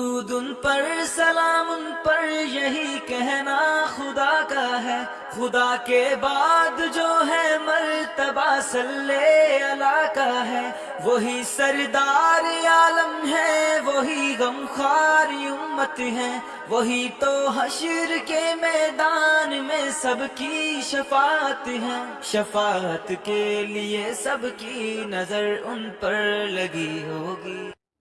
उन पर सलाम उन पर, यही कहना खुदा का है। खुदा के बाद जो है मर्तबा सल्ले अला का है। वही सरदार आलम है, वही गमखार उम्मत है। वही तो हशर के मैदान में सबकी शफात है। शफात के लिए सबकी नज़र उन पर लगी होगी।